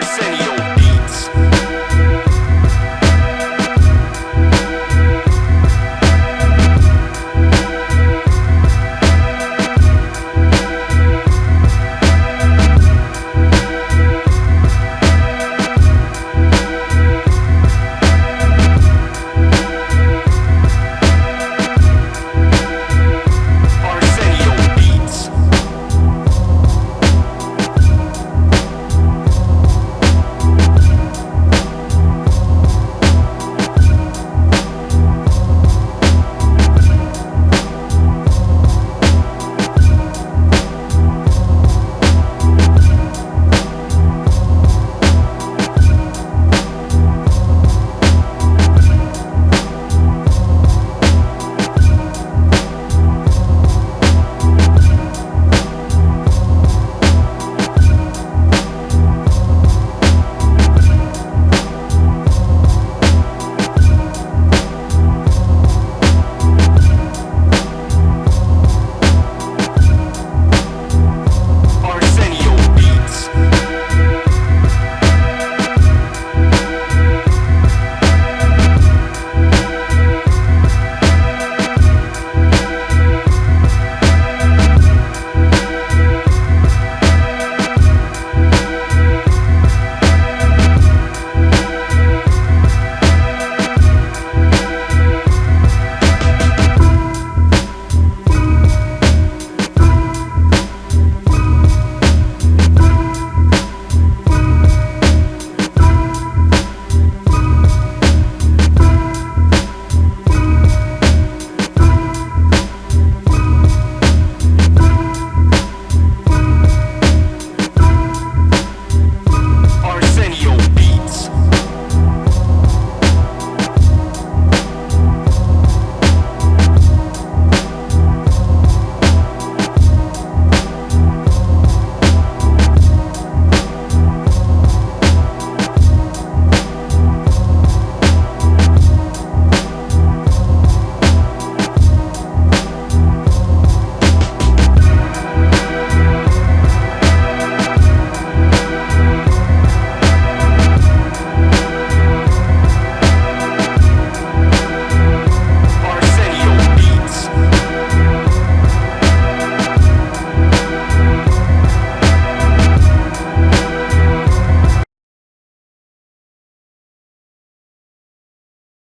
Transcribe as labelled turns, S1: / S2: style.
S1: Arsenio.